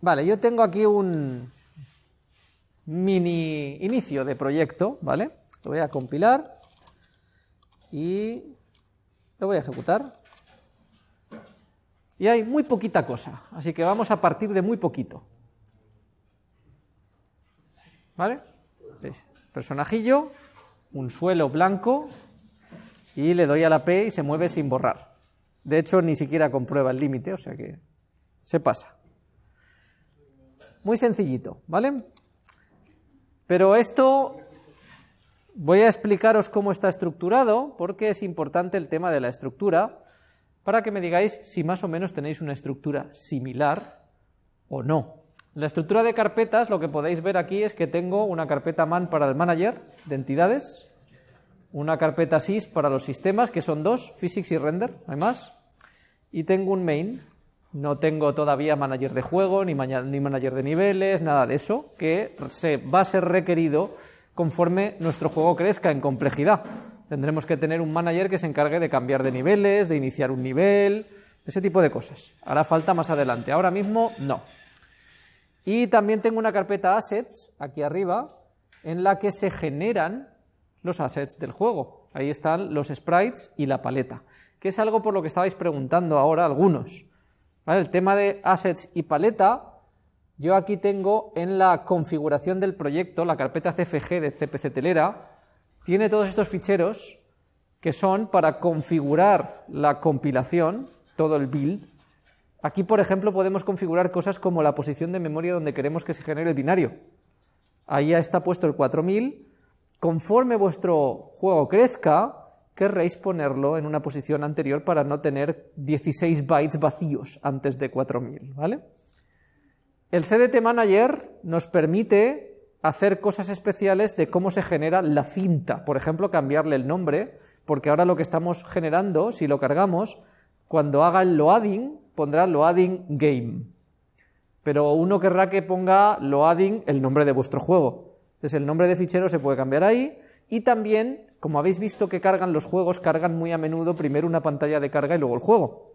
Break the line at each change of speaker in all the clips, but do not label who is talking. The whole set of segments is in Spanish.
Vale, yo tengo aquí un mini inicio de proyecto, ¿vale? Lo voy a compilar y lo voy a ejecutar. Y hay muy poquita cosa, así que vamos a partir de muy poquito. ¿Vale? Personajillo, un suelo blanco y le doy a la P y se mueve sin borrar. De hecho, ni siquiera comprueba el límite, o sea que se pasa. Muy sencillito, ¿vale? Pero esto voy a explicaros cómo está estructurado, porque es importante el tema de la estructura, para que me digáis si más o menos tenéis una estructura similar o no. La estructura de carpetas, lo que podéis ver aquí es que tengo una carpeta man para el manager de entidades, una carpeta sys para los sistemas, que son dos, physics y render, hay más, y tengo un main, no tengo todavía manager de juego, ni, ni manager de niveles, nada de eso, que se, va a ser requerido conforme nuestro juego crezca en complejidad. Tendremos que tener un manager que se encargue de cambiar de niveles, de iniciar un nivel, ese tipo de cosas. Hará falta más adelante, ahora mismo no. Y también tengo una carpeta assets aquí arriba en la que se generan los assets del juego. Ahí están los sprites y la paleta, que es algo por lo que estabais preguntando ahora algunos. El tema de assets y paleta, yo aquí tengo en la configuración del proyecto, la carpeta CFG de CPC Telera, tiene todos estos ficheros que son para configurar la compilación, todo el build. Aquí, por ejemplo, podemos configurar cosas como la posición de memoria donde queremos que se genere el binario. Ahí ya está puesto el 4000. Conforme vuestro juego crezca, querréis ponerlo en una posición anterior para no tener 16 bytes vacíos antes de 4000, ¿vale? El CDT Manager nos permite hacer cosas especiales de cómo se genera la cinta, por ejemplo, cambiarle el nombre, porque ahora lo que estamos generando, si lo cargamos, cuando haga el loading, pondrá loading game. Pero uno querrá que ponga loading el nombre de vuestro juego. Entonces el nombre de fichero se puede cambiar ahí y también, como habéis visto que cargan los juegos, cargan muy a menudo primero una pantalla de carga y luego el juego.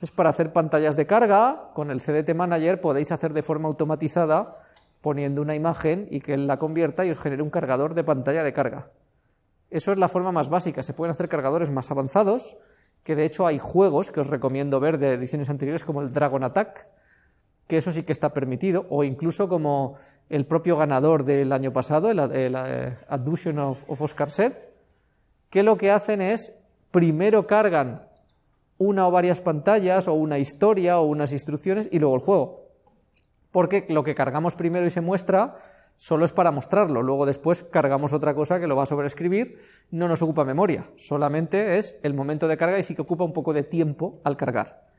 Es para hacer pantallas de carga, con el CDT Manager podéis hacer de forma automatizada poniendo una imagen y que la convierta y os genere un cargador de pantalla de carga. Eso es la forma más básica. Se pueden hacer cargadores más avanzados, que de hecho hay juegos que os recomiendo ver de ediciones anteriores como el Dragon Attack, que eso sí que está permitido, o incluso como el propio ganador del año pasado, el, eh, Adduction of, of Oscar Set, que lo que hacen es, primero cargan una o varias pantallas, o una historia, o unas instrucciones, y luego el juego. Porque lo que cargamos primero y se muestra solo es para mostrarlo, luego después cargamos otra cosa que lo va a sobreescribir, no nos ocupa memoria, solamente es el momento de carga y sí que ocupa un poco de tiempo al cargar.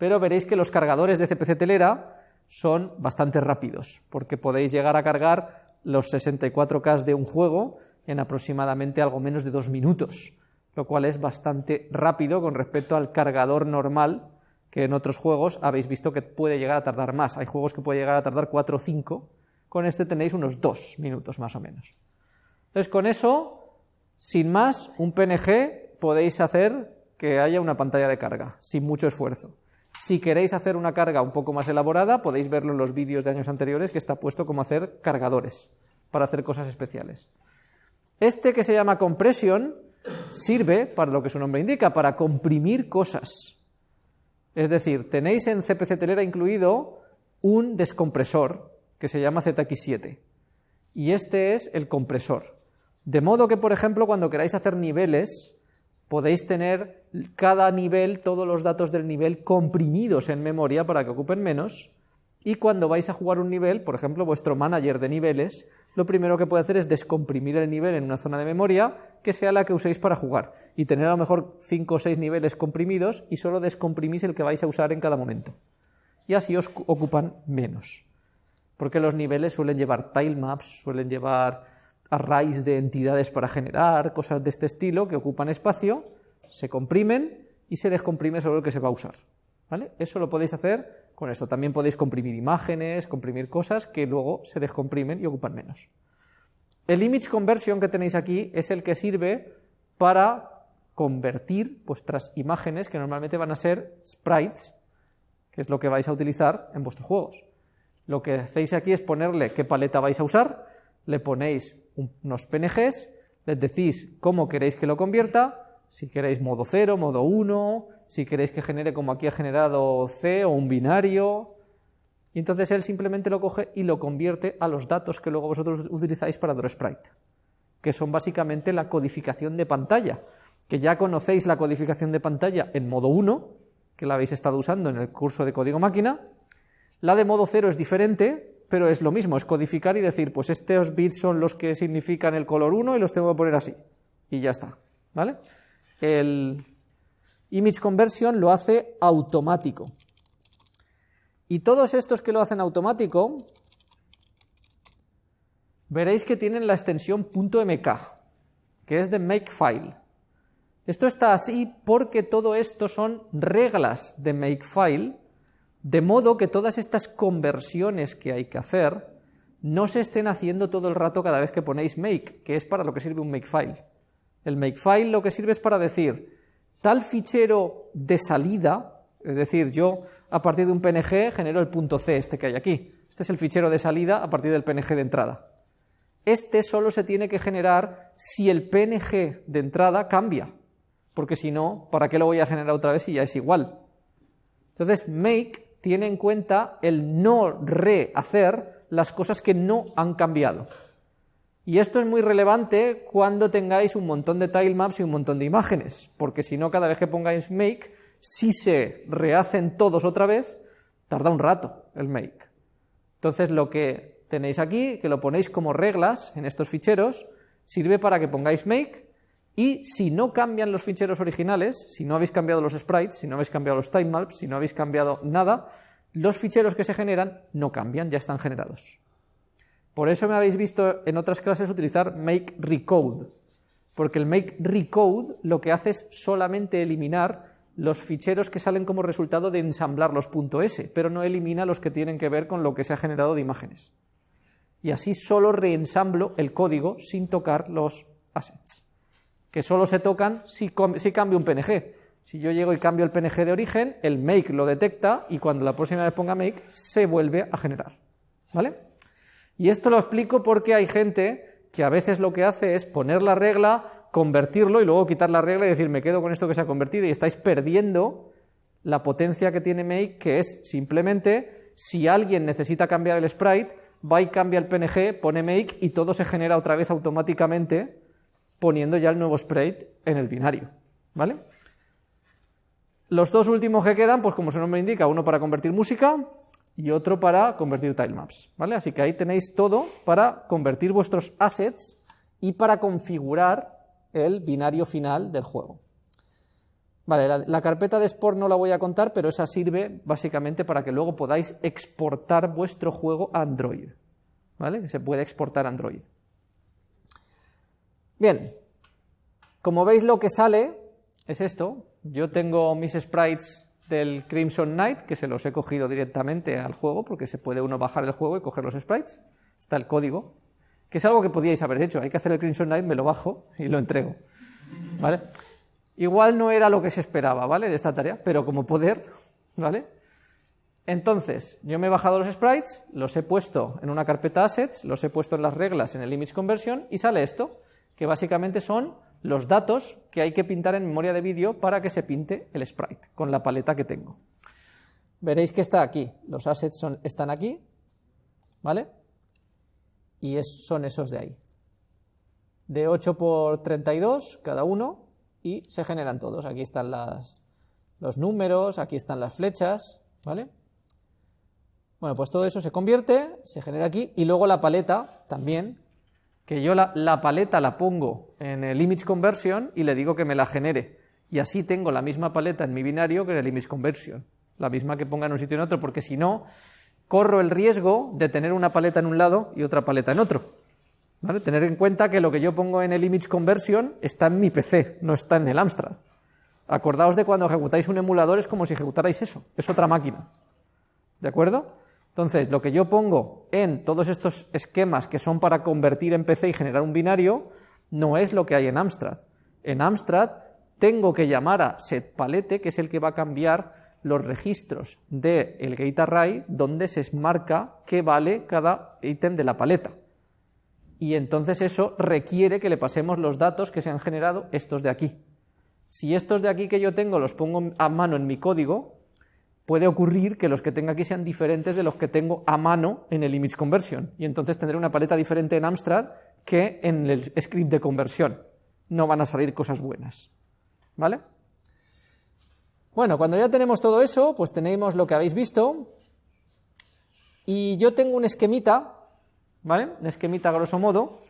Pero veréis que los cargadores de CPC Telera son bastante rápidos, porque podéis llegar a cargar los 64K de un juego en aproximadamente algo menos de dos minutos, lo cual es bastante rápido con respecto al cargador normal que en otros juegos habéis visto que puede llegar a tardar más. Hay juegos que puede llegar a tardar 4 o 5, con este tenéis unos 2 minutos más o menos. Entonces con eso, sin más, un PNG podéis hacer que haya una pantalla de carga, sin mucho esfuerzo. Si queréis hacer una carga un poco más elaborada, podéis verlo en los vídeos de años anteriores, que está puesto como hacer cargadores, para hacer cosas especiales. Este que se llama compression sirve, para lo que su nombre indica, para comprimir cosas. Es decir, tenéis en CPC Telera incluido un descompresor que se llama ZX7 y este es el compresor. De modo que, por ejemplo, cuando queráis hacer niveles, podéis tener cada nivel, todos los datos del nivel comprimidos en memoria para que ocupen menos y cuando vais a jugar un nivel, por ejemplo, vuestro manager de niveles, lo primero que puede hacer es descomprimir el nivel en una zona de memoria que sea la que uséis para jugar y tener a lo mejor 5 o 6 niveles comprimidos y solo descomprimís el que vais a usar en cada momento. Y así os ocupan menos. Porque los niveles suelen llevar tilemaps, suelen llevar arrays de entidades para generar, cosas de este estilo que ocupan espacio, se comprimen y se descomprime solo el que se va a usar. ¿Vale? Eso lo podéis hacer con esto. También podéis comprimir imágenes, comprimir cosas que luego se descomprimen y ocupan menos. El image conversion que tenéis aquí es el que sirve para convertir vuestras imágenes, que normalmente van a ser sprites, que es lo que vais a utilizar en vuestros juegos. Lo que hacéis aquí es ponerle qué paleta vais a usar, le ponéis unos PNGs, les decís cómo queréis que lo convierta, si queréis modo 0, modo 1, si queréis que genere como aquí ha generado C o un binario, y entonces él simplemente lo coge y lo convierte a los datos que luego vosotros utilizáis para DrawSprite, que son básicamente la codificación de pantalla, que ya conocéis la codificación de pantalla en modo 1, que la habéis estado usando en el curso de código máquina, la de modo 0 es diferente, pero es lo mismo, es codificar y decir, pues estos bits son los que significan el color 1 y los tengo que poner así, y ya está, ¿vale? El image conversion lo hace automático, y todos estos que lo hacen automático, veréis que tienen la extensión .mk, que es de makefile. Esto está así porque todo esto son reglas de makefile, de modo que todas estas conversiones que hay que hacer no se estén haciendo todo el rato cada vez que ponéis make, que es para lo que sirve un makefile. El makefile lo que sirve es para decir, tal fichero de salida, es decir, yo a partir de un PNG genero el punto C, este que hay aquí. Este es el fichero de salida a partir del PNG de entrada. Este solo se tiene que generar si el PNG de entrada cambia, porque si no, ¿para qué lo voy a generar otra vez si ya es igual? Entonces, make tiene en cuenta el no rehacer las cosas que no han cambiado. Y esto es muy relevante cuando tengáis un montón de tilemaps y un montón de imágenes, porque si no, cada vez que pongáis make, si se rehacen todos otra vez, tarda un rato el make. Entonces lo que tenéis aquí, que lo ponéis como reglas en estos ficheros, sirve para que pongáis make y si no cambian los ficheros originales, si no habéis cambiado los sprites, si no habéis cambiado los timemaps, si no habéis cambiado nada, los ficheros que se generan no cambian, ya están generados. Por eso me habéis visto en otras clases utilizar make recode, porque el make recode lo que hace es solamente eliminar los ficheros que salen como resultado de ensamblar los .s, pero no elimina los que tienen que ver con lo que se ha generado de imágenes. Y así solo reensamblo el código sin tocar los assets, que solo se tocan si, si cambio un PNG. Si yo llego y cambio el PNG de origen, el make lo detecta y cuando la próxima vez ponga make se vuelve a generar. ¿Vale? Y esto lo explico porque hay gente que a veces lo que hace es poner la regla convertirlo y luego quitar la regla y decir me quedo con esto que se ha convertido y estáis perdiendo la potencia que tiene Make, que es simplemente si alguien necesita cambiar el sprite, va y cambia el PNG, pone Make y todo se genera otra vez automáticamente poniendo ya el nuevo sprite en el binario. ¿Vale? Los dos últimos que quedan, pues como su nombre indica, uno para convertir música y otro para convertir tilemaps. ¿vale? Así que ahí tenéis todo para convertir vuestros assets y para configurar el binario final del juego. Vale, la, carpeta de Sport no la voy a contar, pero esa sirve básicamente para que luego podáis exportar vuestro juego a Android. ¿Vale? Se puede exportar a Android. Bien, como veis lo que sale es esto. Yo tengo mis sprites del Crimson Knight, que se los he cogido directamente al juego, porque se puede uno bajar el juego y coger los sprites. Está el código que es algo que podíais haber hecho. Hay que hacer el Crimson Knight, me lo bajo y lo entrego. ¿Vale? Igual no era lo que se esperaba, ¿vale? De esta tarea, pero como poder, ¿vale? Entonces, yo me he bajado los sprites, los he puesto en una carpeta assets, los he puesto en las reglas en el image conversion y sale esto, que básicamente son los datos que hay que pintar en memoria de vídeo para que se pinte el sprite con la paleta que tengo. Veréis que está aquí, los assets están aquí, ¿vale? y son esos de ahí. De 8 por 32 cada uno y se generan todos. Aquí están las, los números, aquí están las flechas, ¿vale? Bueno, pues todo eso se convierte, se genera aquí y luego la paleta también, que yo la, paleta la pongo en el image conversion y le digo que me la genere. Y así tengo la misma paleta en mi binario que en el image conversion. La misma que ponga en un sitio y en otro, porque si no, corro el riesgo de tener una paleta en un lado y otra paleta en otro. ¿Vale? Tener en cuenta que lo que yo pongo en el image conversion está en mi PC, no está en el Amstrad. Acordaos de cuando ejecutáis un emulador es como si ejecutarais eso, es otra máquina. ¿De acuerdo? Entonces, lo que yo pongo en todos estos esquemas que son para convertir en PC y generar un binario, no es lo que hay en Amstrad. En Amstrad tengo que llamar a setPalette, que es el que va a cambiar los registros del el gate array donde se marca qué vale cada ítem de la paleta. Y entonces eso requiere que le pasemos los datos que se han generado estos de aquí. Si estos de aquí que yo tengo los pongo a mano en mi código, puede ocurrir que los que tenga aquí sean diferentes de los que tengo a mano en el image conversion, y entonces tendré una paleta diferente en Amstrad que en el script de conversión. No van a salir cosas buenas. ¿Vale? Bueno, cuando ya tenemos todo eso, pues tenemos lo que habéis visto, y yo tengo un esquemita, ¿vale? Un esquemita grosso modo,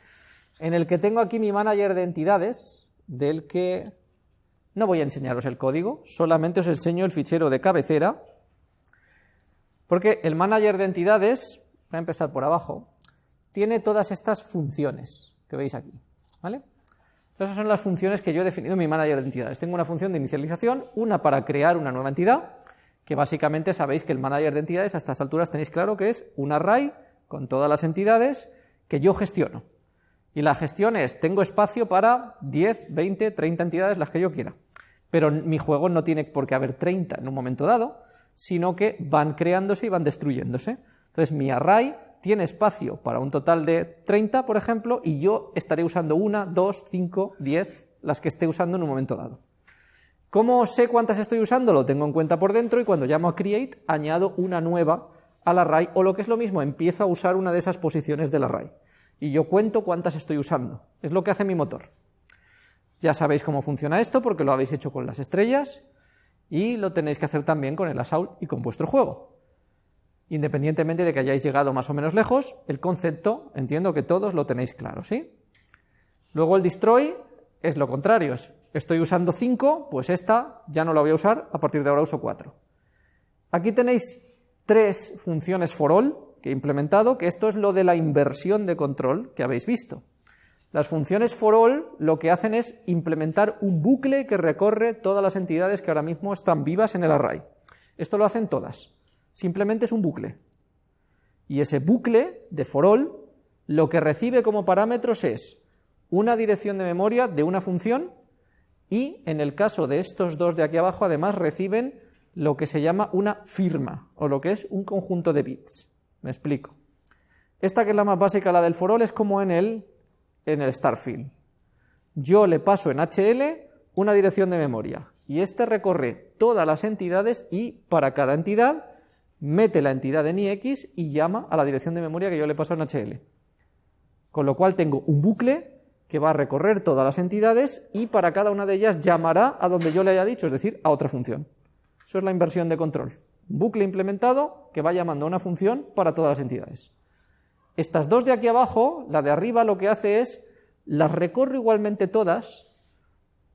en el que tengo aquí mi manager de entidades, del que no voy a enseñaros el código, solamente os enseño el fichero de cabecera, porque el manager de entidades, voy a empezar por abajo, tiene todas estas funciones que veis aquí, ¿vale? Esas son las funciones que yo he definido en mi manager de entidades. Tengo una función de inicialización, una para crear una nueva entidad, que básicamente sabéis que el manager de entidades a estas alturas tenéis claro que es un array con todas las entidades que yo gestiono. Y la gestión es, tengo espacio para 10, 20, 30 entidades, las que yo quiera. Pero mi juego no tiene por qué haber 30 en un momento dado, sino que van creándose y van destruyéndose. Entonces mi array tiene espacio para un total de 30, por ejemplo, y yo estaré usando una, dos, cinco, diez, las que esté usando en un momento dado. ¿Cómo sé cuántas estoy usando? Lo tengo en cuenta por dentro y cuando llamo a create añado una nueva al array, o lo que es lo mismo, empiezo a usar una de esas posiciones del array y yo cuento cuántas estoy usando. Es lo que hace mi motor. Ya sabéis cómo funciona esto porque lo habéis hecho con las estrellas y lo tenéis que hacer también con el assault y con vuestro juego. Independientemente de que hayáis llegado más o menos lejos, el concepto entiendo que todos lo tenéis claro, ¿sí? Luego el destroy es lo contrario, estoy usando 5, pues esta ya no la voy a usar, a partir de ahora uso 4. Aquí tenéis tres funciones for all, que he implementado, que esto es lo de la inversión de control que habéis visto. Las funciones for all lo que hacen es implementar un bucle que recorre todas las entidades que ahora mismo están vivas en el array. Esto lo hacen todas. Simplemente es un bucle. Y ese bucle de for all lo que recibe como parámetros es una dirección de memoria de una función y en el caso de estos dos de aquí abajo además reciben lo que se llama una firma o lo que es un conjunto de bits. Me explico. Esta que es la más básica, la del forol, es como en el, en el Starfield. Yo le paso en HL una dirección de memoria y este recorre todas las entidades y para cada entidad mete la entidad en IX y llama a la dirección de memoria que yo le paso en HL. Con lo cual tengo un bucle que va a recorrer todas las entidades y para cada una de ellas llamará a donde yo le haya dicho, es decir, a otra función. Eso es la inversión de control bucle implementado que va llamando a una función para todas las entidades. Estas dos de aquí abajo, la de arriba lo que hace es, las recorro igualmente todas,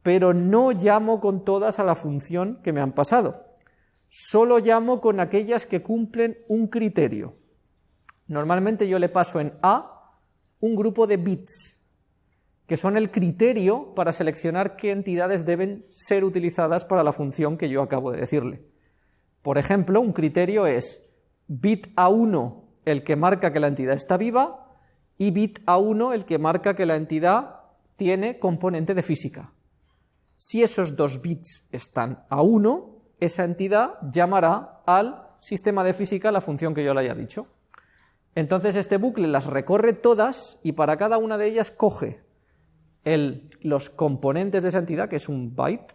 pero no llamo con todas a la función que me han pasado. Solo llamo con aquellas que cumplen un criterio. Normalmente yo le paso en A un grupo de bits, que son el criterio para seleccionar qué entidades deben ser utilizadas para la función que yo acabo de decirle. Por ejemplo, un criterio es bit A1 el que marca que la entidad está viva y bit A1 el que marca que la entidad tiene componente de física. Si esos dos bits están a 1, esa entidad llamará al sistema de física la función que yo le haya dicho. Entonces este bucle las recorre todas y para cada una de ellas coge los componentes de esa entidad, que es un byte,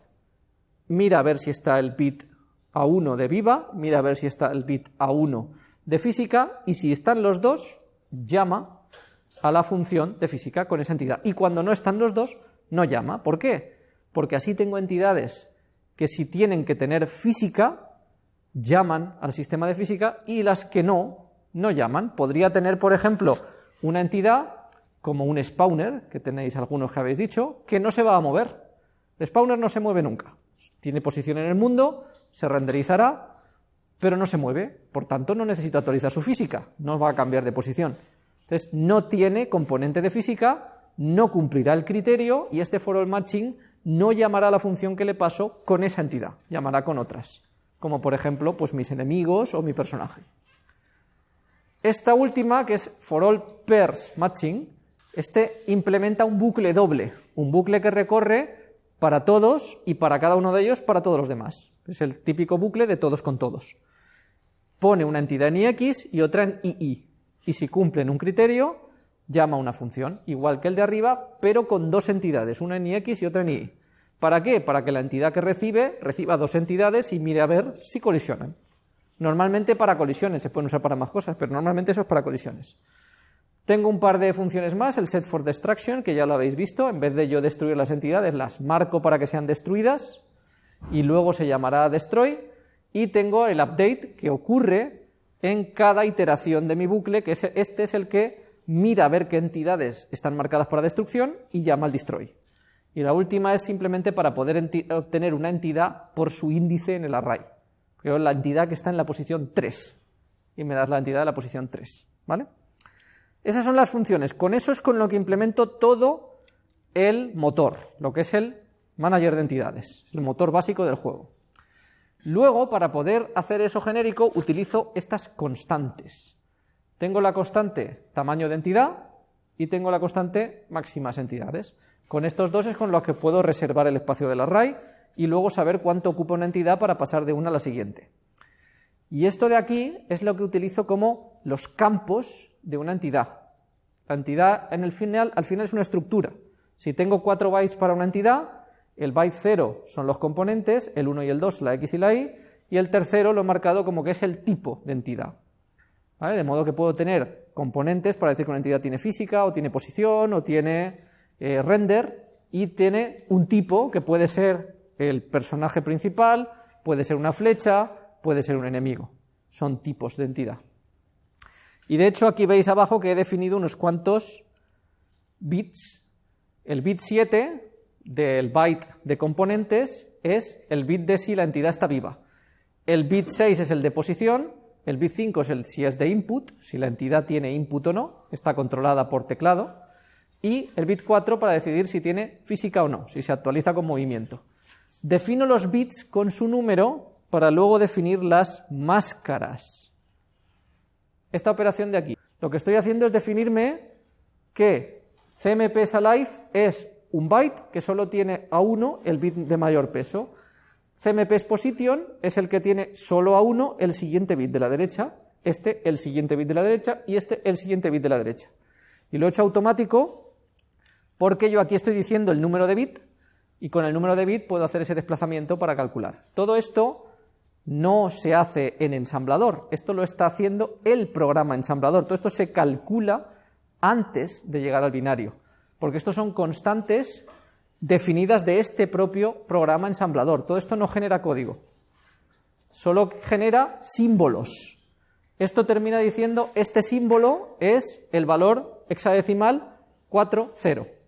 mira a ver si está el bit a1 de viva, mira a ver si está el bit A1 de física, y si están los dos, llama a la función de física con esa entidad. Y cuando no están los dos, no llama. ¿Por qué? Porque así tengo entidades que si tienen que tener física, llaman al sistema de física, y las que no, no llaman. Podría tener, por ejemplo, una entidad como un spawner, que tenéis algunos que habéis dicho, que no se va a mover. El spawner no se mueve nunca. Tiene posición en el mundo, se renderizará, pero no se mueve, por tanto no necesita actualizar su física, no va a cambiar de posición. Entonces no tiene componente de física, no cumplirá el criterio y este for all matching no llamará a la función que le paso con esa entidad, llamará con otras, como por ejemplo pues mis enemigos o mi personaje. Esta última, que es for all pairs matching, este implementa un bucle doble, un bucle que recorre para todos y para cada uno de ellos para todos los demás. Es el típico bucle de todos con todos. Pone una entidad en ix y otra en ii. Y si cumplen un criterio, llama una función, igual que el de arriba, pero con dos entidades, una en ix y otra en ii. ¿Para qué? Para que la entidad que recibe reciba dos entidades y mire a ver si colisionan. Normalmente para colisiones, se pueden usar para más cosas, pero normalmente eso es para colisiones. Tengo un par de funciones más, el set for destruction, que ya lo habéis visto, en vez de yo destruir las entidades, las marco para que sean destruidas, y luego se llamará destroy, y tengo el update que ocurre en cada iteración de mi bucle, que este es el que mira a ver qué entidades están marcadas para destrucción y llama al destroy. Y la última es simplemente para poder obtener una entidad por su índice en el array. Creo la entidad que está en la posición 3, y me das la entidad de la posición 3, ¿vale? Esas son las funciones. Con eso es con lo que implemento todo el motor, lo que es el manager de entidades, el motor básico del juego. Luego, para poder hacer eso genérico, utilizo estas constantes. Tengo la constante tamaño de entidad y tengo la constante máximas entidades. Con estos dos es con los que puedo reservar el espacio del array y luego saber cuánto ocupa una entidad para pasar de una a la siguiente. Y esto de aquí es lo que utilizo como los campos de una entidad. La entidad en el final, al final es una estructura. Si tengo 4 bytes para una entidad, el byte 0 son los componentes, el 1 y el 2 la x y la y, y el tercero lo he marcado como que es el tipo de entidad. De modo que puedo tener componentes para decir que una entidad tiene física, o tiene posición, o tiene eh, render, y tiene un tipo que puede ser el personaje principal, puede ser una flecha, puede ser un enemigo. Son tipos de entidad. Y de hecho aquí veis abajo que he definido unos cuantos bits. El bit 7 del byte de componentes es el bit de si la entidad está viva. El bit 6 es el de posición, el bit 5 es el si es de input, si la entidad tiene input o no, está controlada por teclado, y el bit 4 para decidir si tiene física o no, si se actualiza con movimiento. Defino los bits con su número para luego definir las máscaras esta operación de aquí. Lo que estoy haciendo es definirme que CMP alive es un byte que solo tiene a 1 el bit de mayor peso. CMP position es el que tiene solo a 1 el siguiente bit de la derecha, este el siguiente bit de la derecha y este el siguiente bit de la derecha. Y lo he hecho automático porque yo aquí estoy diciendo el número de bit y con el número de bit puedo hacer ese desplazamiento para calcular. Todo esto no se hace en ensamblador, esto lo está haciendo el programa ensamblador, todo esto se calcula antes de llegar al binario, porque estos son constantes definidas de este propio programa ensamblador, todo esto no genera código, solo genera símbolos. Esto termina diciendo, este símbolo es el valor hexadecimal 40.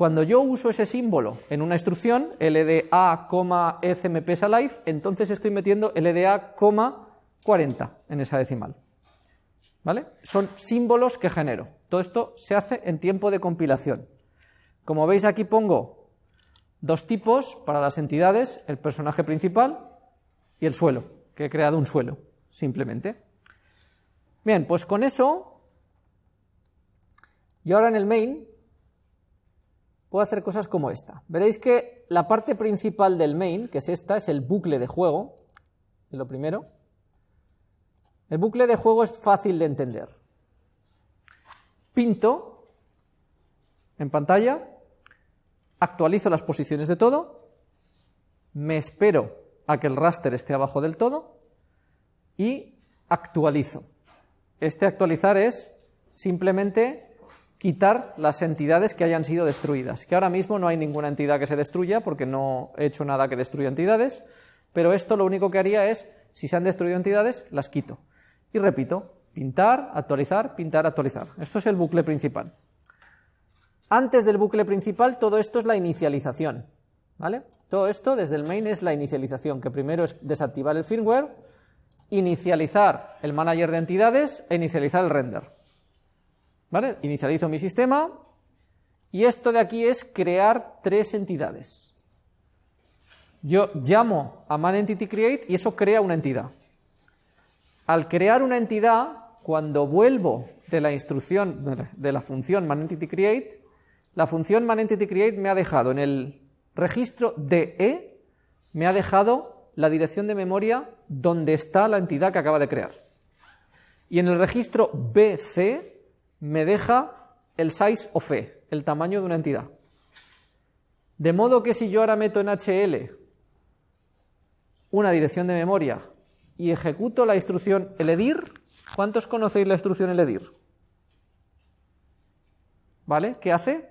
Cuando yo uso ese símbolo en una instrucción, LDA, alive, entonces estoy metiendo LDA, 40 en esa decimal. ¿Vale? Son símbolos que genero. Todo esto se hace en tiempo de compilación. Como veis aquí pongo dos tipos para las entidades, el personaje principal y el suelo, que he creado un suelo, simplemente. Bien, pues con eso, y ahora en el main puedo hacer cosas como esta. Veréis que la parte principal del main, que es esta, es el bucle de juego, es lo primero. El bucle de juego es fácil de entender. Pinto en pantalla, actualizo las posiciones de todo, me espero a que el raster esté abajo del todo y actualizo. Este actualizar es simplemente quitar las entidades que hayan sido destruidas, que ahora mismo no hay ninguna entidad que se destruya porque no he hecho nada que destruya entidades, pero esto lo único que haría es, si se han destruido entidades, las quito. Y repito, pintar, actualizar, pintar, actualizar. Esto es el bucle principal. Antes del bucle principal, todo esto es la inicialización. ¿vale? Todo esto desde el main es la inicialización, que primero es desactivar el firmware, inicializar el manager de entidades e inicializar el render. ¿Vale? Inicializo mi sistema y esto de aquí es crear tres entidades. Yo llamo a manEntityCreate y eso crea una entidad. Al crear una entidad, cuando vuelvo de la instrucción, de la función manEntityCreate, la función manEntityCreate me ha dejado en el registro DE, me ha dejado la dirección de memoria donde está la entidad que acaba de crear. Y en el registro BC me deja el size of E, el tamaño de una entidad. De modo que si yo ahora meto en HL una dirección de memoria y ejecuto la instrucción eledir, ¿cuántos conocéis la instrucción eledir? ¿Vale? ¿Qué hace?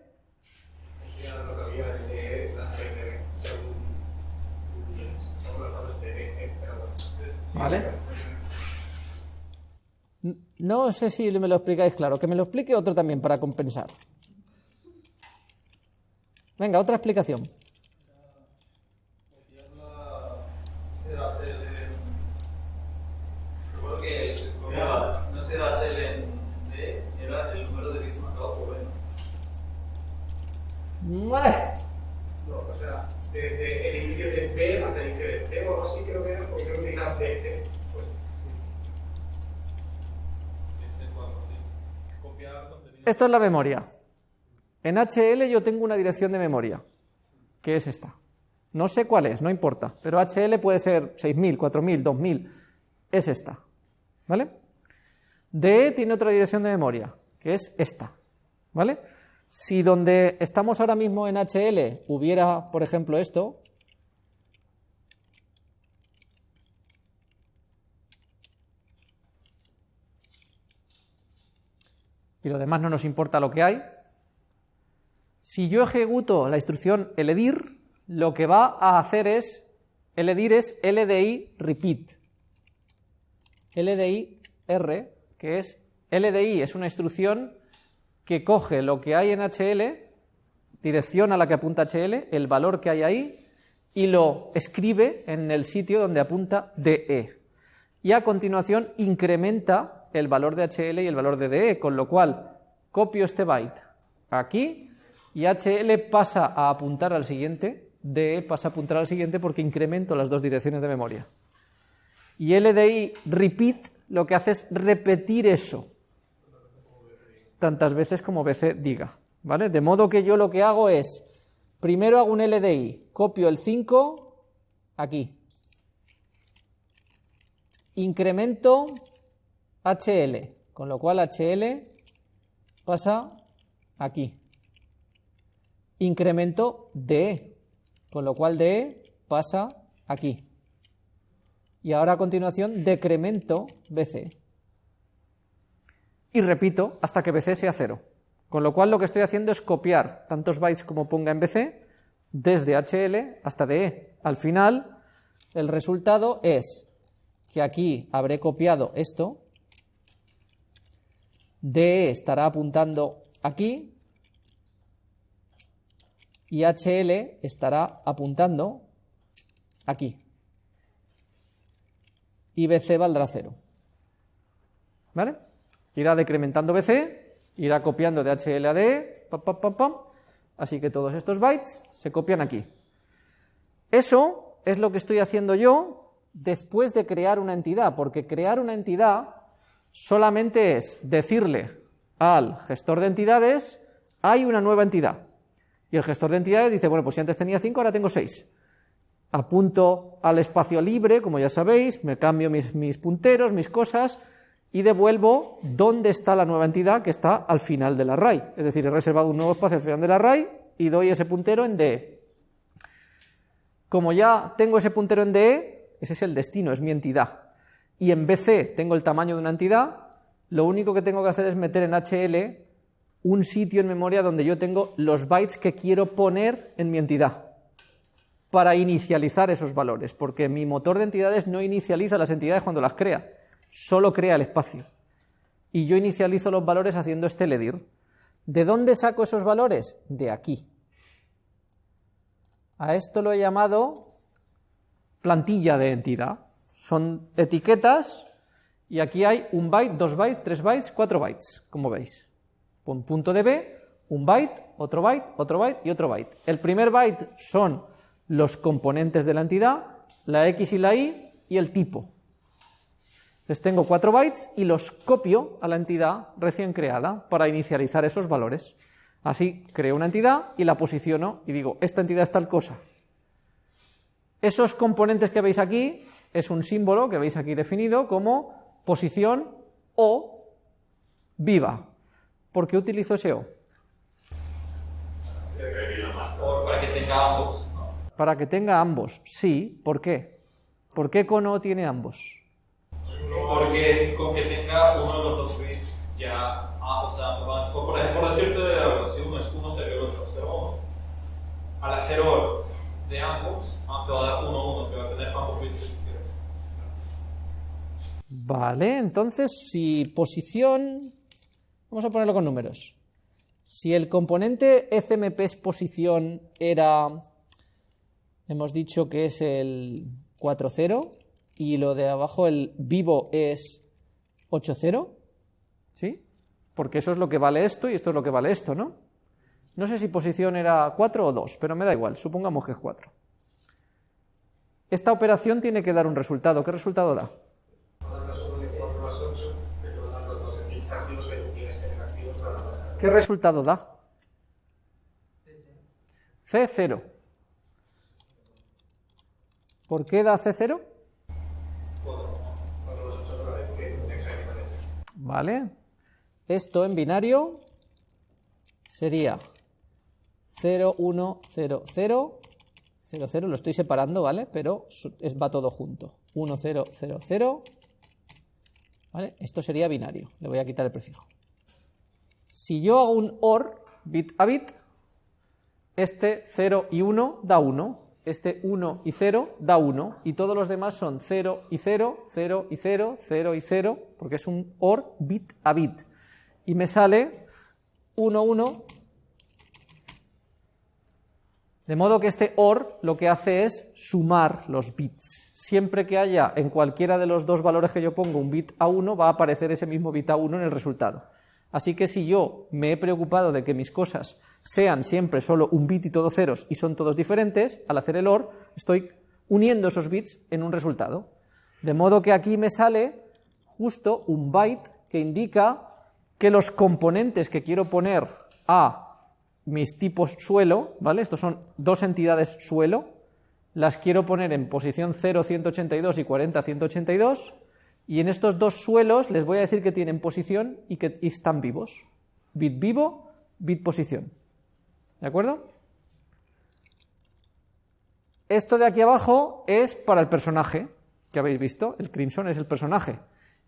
¿Vale? No sé si me lo explicáis claro, que me lo explique otro también para compensar. Venga, otra explicación.
No, o sea, desde el inicio de B hasta el inicio de C o algo así creo que era, porque creo que utilizaba BC. Pues sí.
Esto es la memoria. En HL yo tengo una dirección de memoria, que es esta. No sé cuál es, no importa, pero HL puede ser 6000, 4000, 2000, es esta. ¿Vale? DE tiene otra dirección de memoria, que es esta. ¿Vale? Si donde estamos ahora mismo en HL hubiera, por ejemplo, esto, y lo demás no nos importa lo que hay, si yo ejecuto la instrucción eledir, lo que va a hacer es, eledir es LDI repeat, LDI R, que es, LDI es una instrucción que coge lo que hay en HL, dirección a la que apunta HL, el valor que hay ahí, y lo escribe en el sitio donde apunta DE. Y a continuación incrementa el valor de HL y el valor de DE, con lo cual copio este byte aquí y HL pasa a apuntar al siguiente, DE pasa a apuntar al siguiente porque incremento las dos direcciones de memoria. Y LDI repeat lo que hace es repetir eso tantas veces como BC diga, ¿vale? De modo que yo lo que hago es, primero hago un LDI, copio el 5 aquí, incremento HL, con lo cual HL pasa aquí, incremento DE, con lo cual DE pasa aquí, y ahora a continuación decremento BC y repito hasta que BC sea cero. Con lo cual lo que estoy haciendo es copiar tantos bytes como ponga en BC desde HL hasta DE. Al final, el resultado es que aquí habré copiado esto, DE estará apuntando aquí y HL estará apuntando aquí. Y BC valdrá cero. ¿Vale? irá decrementando BC, irá copiando de HL a D, así que todos estos bytes se copian aquí. Eso es lo que estoy haciendo yo después de crear una entidad, porque crear una entidad solamente es decirle al gestor de entidades, hay una nueva entidad. Y el gestor de entidades dice, bueno, pues si antes tenía 5, ahora tengo 6. Apunto al espacio libre, como ya sabéis, me cambio mis, mis punteros, mis cosas, y devuelvo dónde está la nueva entidad que está al final del array. Es decir, he reservado un nuevo espacio al final del array y doy ese puntero en DE. Como ya tengo ese puntero en DE, ese es el destino, es mi entidad. Y en BC tengo el tamaño de una entidad, lo único que tengo que hacer es meter en HL un sitio en memoria donde yo tengo los bytes que quiero poner en mi entidad para inicializar esos valores, porque mi motor de entidades no inicializa las entidades cuando las crea, solo crea el espacio. Y yo inicializo los valores haciendo este ledir. ¿De dónde saco esos valores? De aquí. A esto lo he llamado plantilla de entidad. Son etiquetas y aquí hay un byte, dos bytes, tres bytes, cuatro bytes, como veis. Un punto de B, un byte, otro byte, otro byte y otro byte. El primer byte son los componentes de la entidad, la X y la Y y el tipo. Les tengo 4 bytes y los copio a la entidad recién creada para inicializar esos valores. Así creo una entidad y la posiciono y digo, esta entidad es tal cosa. Esos componentes que veis aquí es un símbolo que veis aquí definido como posición o viva. ¿Por qué utilizo ese O?
para que tenga ambos.
Para que tenga ambos, sí. ¿Por qué? ¿Por qué con O tiene ambos?
Porque con que tenga uno de los dos bits ya, ah, o sea, por ejemplo, por decirte, si uno es 1, 0 y el otro 0, 1, al hacer OR de ambos, ah, te va a dar 1, 1, que va a tener ambos bits.
Vale, entonces si posición, vamos a ponerlo con números. Si el componente ECMP es posición era, hemos dicho que es el 4,0 y lo de abajo, el vivo, es 8,0, ¿sí? Porque eso es lo que vale esto y esto es lo que vale esto, ¿no? No sé si posición era 4 o 2, pero me da igual, supongamos que es 4. Esta operación tiene que dar un resultado. ¿Qué resultado da? ¿Qué resultado da? C0. ¿Por qué da C0? Vale. Esto en binario sería 0, 1, 0, 0, 0, 0, lo estoy separando, ¿vale? Pero va todo junto. 1, 0, 0, 0. ¿Vale? Esto sería binario. Le voy a quitar el prefijo. Si yo hago un OR, bit a bit, este 0 y 1 da 1, este 1 y 0 da 1, y todos los demás son 0 y 0, 0 y 0, 0 y 0, porque es un OR bit a bit. Y me sale 1, 1, de modo que este OR lo que hace es sumar los bits. Siempre que haya en cualquiera de los dos valores que yo pongo un bit a 1, va a aparecer ese mismo bit a 1 en el resultado. Así que si yo me he preocupado de que mis cosas sean siempre solo un bit y todos ceros y son todos diferentes, al hacer el OR estoy uniendo esos bits en un resultado. De modo que aquí me sale justo un byte que indica que los componentes que quiero poner a mis tipos suelo, ¿vale? Estos son dos entidades suelo, las quiero poner en posición 0, 182 y 40, 182, y en estos dos suelos les voy a decir que tienen posición y que están vivos. Bit vivo, bit posición. ¿De acuerdo? Esto de aquí abajo es para el personaje que habéis visto. El Crimson es el personaje.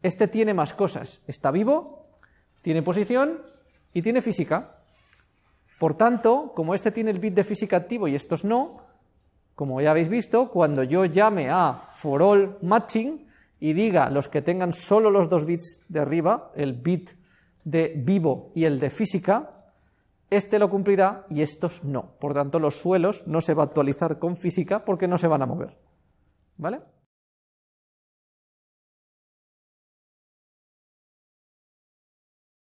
Este tiene más cosas. Está vivo, tiene posición y tiene física. Por tanto, como este tiene el bit de física activo y estos no, como ya habéis visto, cuando yo llame a for all matching, y diga los que tengan solo los dos bits de arriba, el bit de vivo y el de física, este lo cumplirá y estos no. Por tanto, los suelos no se va a actualizar con física porque no se van a mover. ¿Vale?